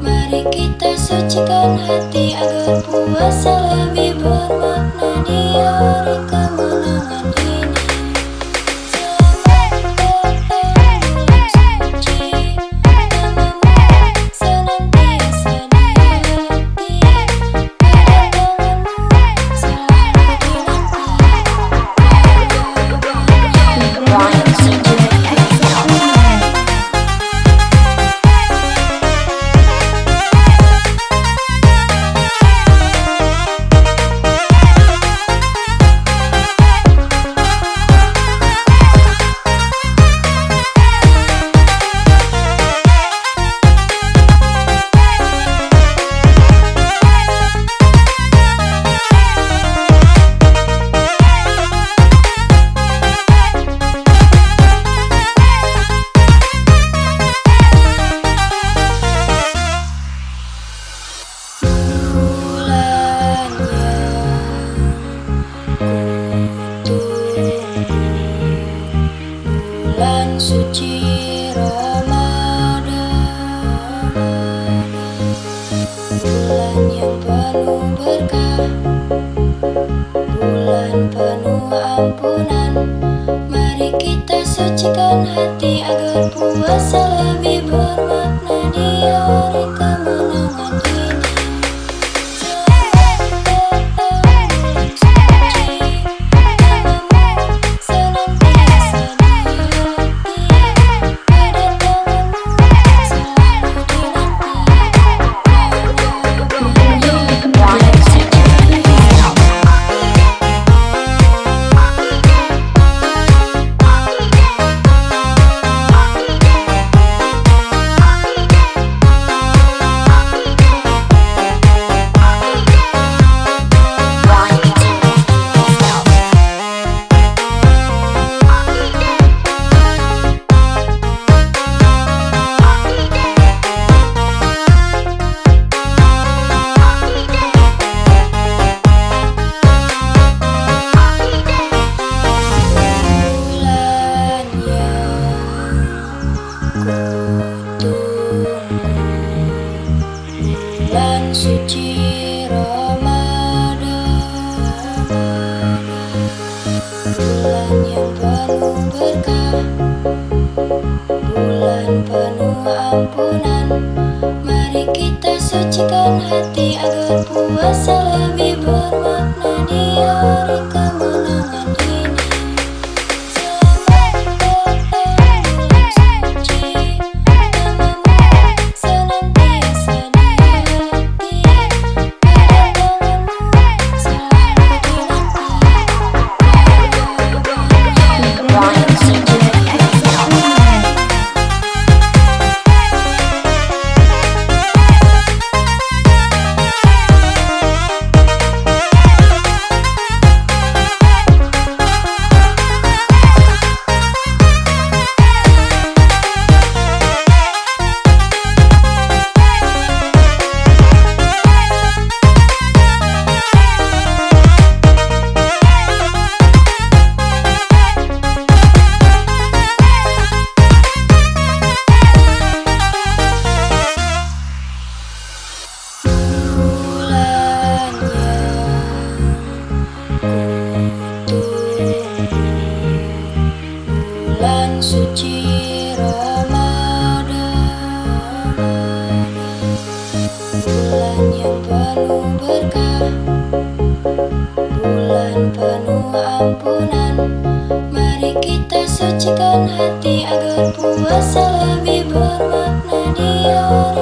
Mari kita sucikan hati agar puasa lebih bermakna di hari kemenangan suci Ramadan. Bulan yang penuh berkah. Bulan penuh ampunan. Mari kita sucikan hati agar puasa suci Ramadan. Bulan yang penuh berkah suci Ramadan. Bulan yang penuh berkah. Bulan penuh ampunan. Mari kita sucikan hati agar puasa lebih bermakna di hari